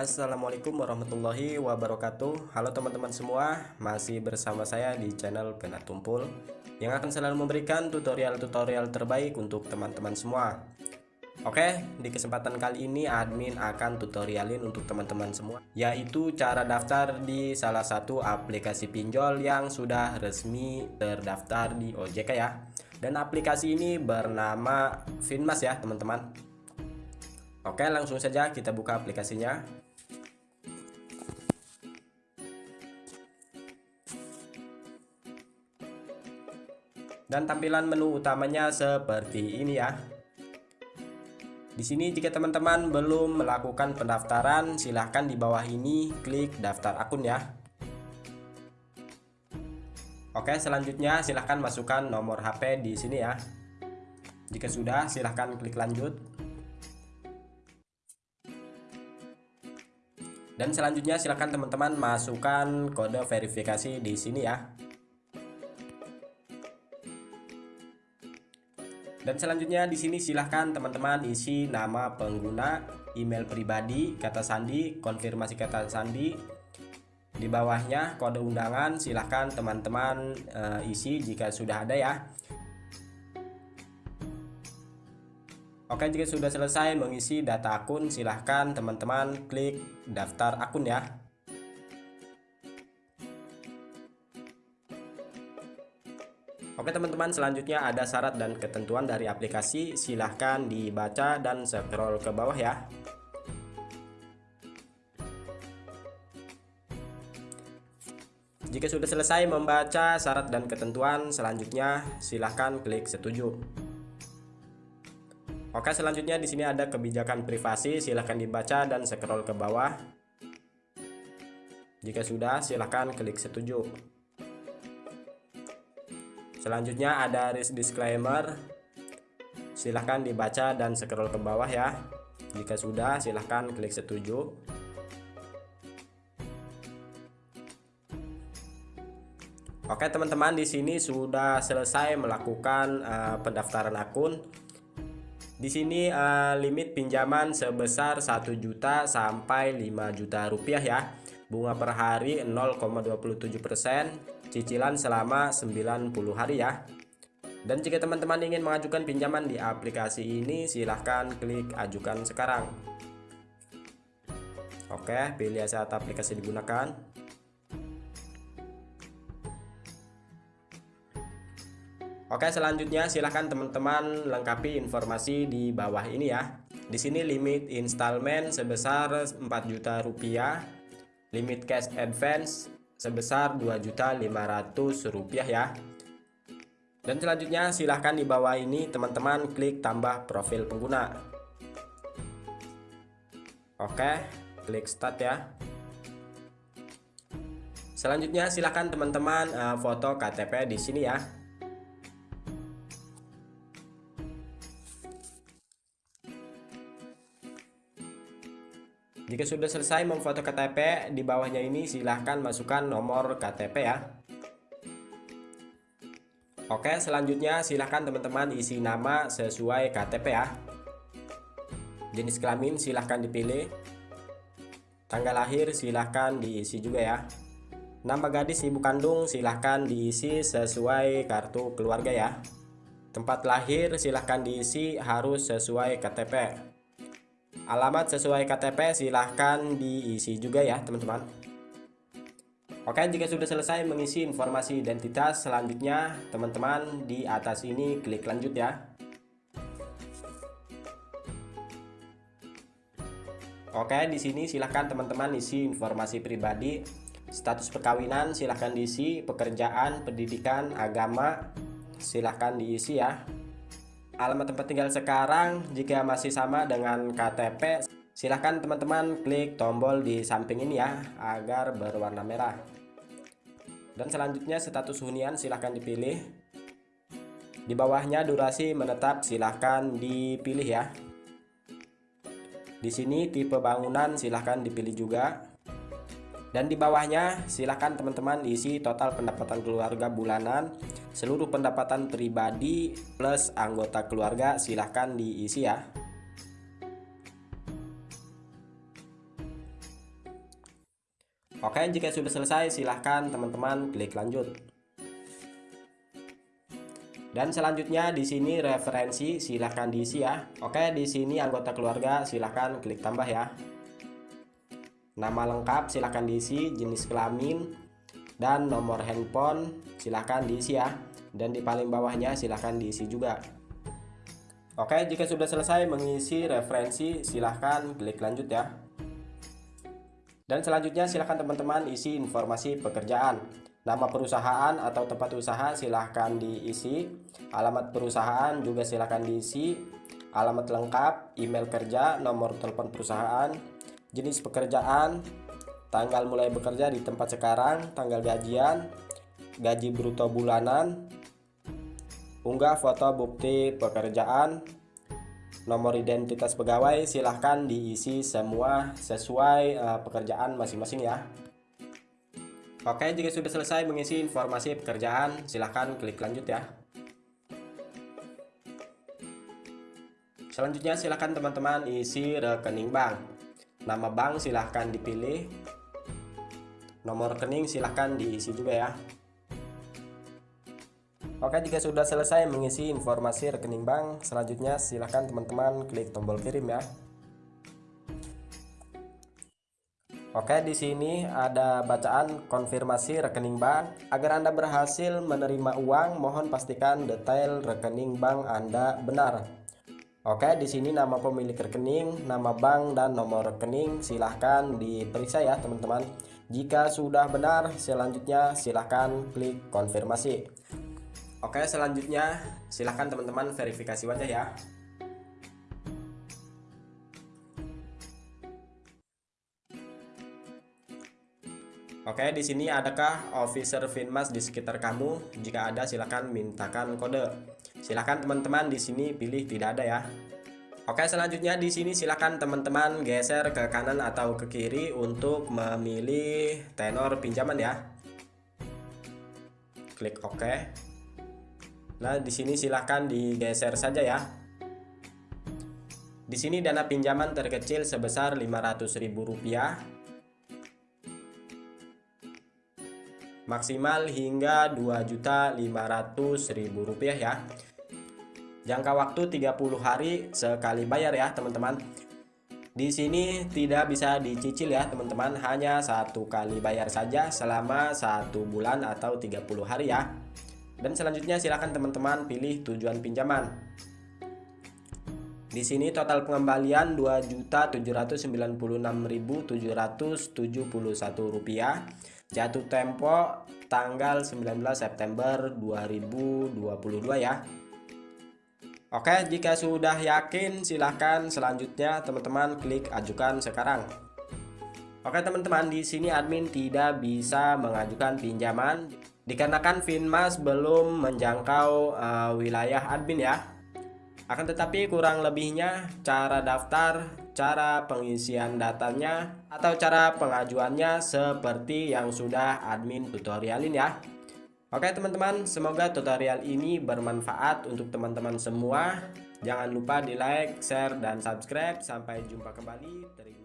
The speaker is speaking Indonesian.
Assalamualaikum warahmatullahi wabarakatuh. Halo teman-teman semua Masih bersama saya di channel Penat Tumpul Yang akan selalu memberikan tutorial-tutorial terbaik untuk teman-teman semua. Oke, di kesempatan kali ini admin akan tutorialin untuk teman-teman semua Yaitu cara daftar di salah satu aplikasi pinjol yang sudah resmi terdaftar di OJK ya. Dan aplikasi ini bernama Finmas ya teman-teman. Oke langsung saja kita buka aplikasinya Dan tampilan menu utamanya seperti ini ya. Di sini jika teman-teman belum melakukan pendaftaran, silahkan di bawah ini klik daftar akun ya. Oke, selanjutnya silahkan masukkan nomor HP di sini ya. Jika sudah, silahkan klik lanjut. Dan selanjutnya silahkan teman-teman masukkan kode verifikasi di sini ya. Dan selanjutnya di sini silahkan teman-teman isi nama pengguna, email pribadi, kata sandi, konfirmasi kata sandi. Di bawahnya kode undangan silahkan teman-teman e, isi jika sudah ada ya. Oke jika sudah selesai mengisi data akun silahkan teman-teman klik daftar akun ya. Oke teman-teman selanjutnya ada syarat dan ketentuan dari aplikasi. Silahkan dibaca dan scroll ke bawah ya. Jika sudah selesai membaca syarat dan ketentuan selanjutnya silahkan klik setuju. Oke selanjutnya di sini ada kebijakan privasi. Silahkan dibaca dan scroll ke bawah. Jika sudah silahkan klik setuju Selanjutnya ada risk disclaimer. Silahkan dibaca dan scroll ke bawah ya. Jika sudah, silahkan klik setuju. Oke teman-teman di sini sudah selesai melakukan uh, pendaftaran akun. Di sini uh, limit pinjaman sebesar 1 juta sampai 5 juta rupiah ya. Bunga per hari 0,27 persen cicilan selama 90 hari ya. Dan jika teman-teman ingin mengajukan pinjaman di aplikasi ini silahkan klik ajukan sekarang. Oke pilih saat aplikasi digunakan. Oke selanjutnya silahkan teman-teman lengkapi informasi di bawah ini ya. Di sini limit installment sebesar 4 juta rupiah limit cash advance sebesar Rp2.500 ya. Dan selanjutnya silahkan di bawah ini teman-teman klik tambah profil pengguna. Oke klik start ya. Selanjutnya silahkan teman-teman uh, foto KTP di sini ya Jika sudah selesai memfoto KTP, di bawahnya ini silahkan masukkan nomor KTP ya. Oke, selanjutnya silahkan teman-teman isi nama sesuai KTP ya. Jenis kelamin silahkan dipilih. Tanggal lahir silahkan diisi juga ya. Nama gadis ibu kandung silahkan diisi sesuai kartu keluarga ya. Tempat lahir silahkan diisi harus sesuai KTP. Alamat sesuai KTP silahkan diisi juga ya teman-teman. Oke jika sudah selesai mengisi informasi identitas selanjutnya teman-teman di atas ini klik lanjut ya. Oke di sini silahkan teman-teman isi informasi pribadi status perkawinan silahkan diisi pekerjaan pendidikan agama silahkan diisi ya alamat tempat tinggal sekarang. Jika masih sama dengan KTP silahkan teman-teman klik tombol di samping ini ya agar berwarna merah. Dan selanjutnya status hunian silahkan dipilih. Di bawahnya durasi menetap silahkan dipilih ya. Di sini tipe bangunan silahkan dipilih juga. Dan di bawahnya silahkan teman-teman isi total pendapatan keluarga bulanan seluruh pendapatan pribadi plus anggota keluarga silahkan diisi ya Oke, jika sudah selesai silahkan teman-teman klik lanjut. Dan selanjutnya di sini referensi silahkan diisi ya. Oke, di sini anggota keluarga silahkan klik tambah ya. Nama lengkap silahkan diisi, jenis kelamin, dan nomor handphone silahkan diisi ya. Dan di paling bawahnya silahkan diisi juga. Oke, jika sudah selesai mengisi referensi silahkan klik lanjut ya. Dan selanjutnya silahkan teman-teman isi informasi pekerjaan. Nama perusahaan atau tempat usaha silahkan diisi. Alamat perusahaan juga silahkan diisi. Alamat lengkap, email kerja, nomor telepon perusahaan, jenis pekerjaan, tanggal mulai bekerja di tempat sekarang, tanggal gajian, gaji bruto bulanan, unggah foto bukti pekerjaan, nomor identitas pegawai silahkan diisi semua sesuai uh, pekerjaan masing-masing ya. Oke, jika sudah selesai mengisi informasi pekerjaan, silahkan klik lanjut ya. Selanjutnya silahkan teman-teman isi rekening bank. Nama bank silahkan dipilih. Nomor rekening silahkan diisi juga ya. Oke, jika sudah selesai mengisi informasi rekening bank, selanjutnya silahkan teman-teman klik tombol kirim ya. Oke, di sini ada bacaan konfirmasi rekening bank. Agar Anda berhasil menerima uang, mohon pastikan detail rekening bank Anda benar. Oke, di sini nama pemilik rekening, nama bank dan nomor rekening silahkan diperiksa ya, teman-teman. Jika sudah benar, selanjutnya silahkan klik konfirmasi. Oke, selanjutnya silahkan teman-teman verifikasi wajah ya. Oke, di sini adakah officer Finmas di sekitar kamu? Jika ada, silakan mintakan kode. Silakan teman-teman di sini pilih tidak ada ya. Oke, selanjutnya di sini silakan teman-teman geser ke kanan atau ke kiri untuk memilih tenor pinjaman ya. Klik OK. Nah, di sini silahkan digeser saja ya. Di sini dana pinjaman terkecil sebesar Rp500.000 maksimal hingga Rp2.500.000 ya jangka waktu 30 hari sekali bayar ya teman-teman. Di sini tidak bisa dicicil ya teman-teman. Hanya satu kali bayar saja selama satu bulan atau 30 hari ya. Dan selanjutnya silakan teman-teman pilih tujuan pinjaman. Di sini total pengembalian Rp2.796.771 Jatuh tempo tanggal 19 September 2022 ya Oke jika sudah yakin silahkan. Selanjutnya teman-teman klik ajukan sekarang. Oke teman-teman di sini admin tidak bisa mengajukan pinjaman. Dikarenakan Finmas belum menjangkau uh, wilayah admin ya. Akan tetapi kurang lebihnya cara daftar, cara pengisian datanya, atau cara pengajuannya seperti yang sudah admin tutorialin ya. Oke teman-teman, semoga tutorial ini bermanfaat untuk teman-teman semua. Jangan lupa di like, share, dan subscribe. Sampai jumpa kembali. Terima